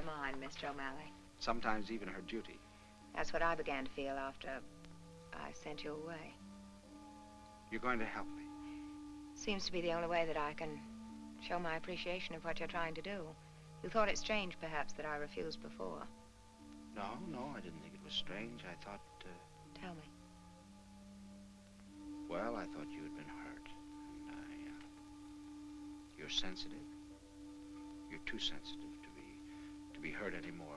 her mind, Mr. O'Malley. Sometimes even her duty. That's what I began to feel after I sent you away. You're going to help me. Seems to be the only way that I can show my appreciation of what you're trying to do. You thought it strange, perhaps, that I refused before. No, no, I didn't think it was strange. I thought, uh, Tell me. well, I thought you had been hurt. And I, uh, you're sensitive. You're too sensitive to be, to be hurt anymore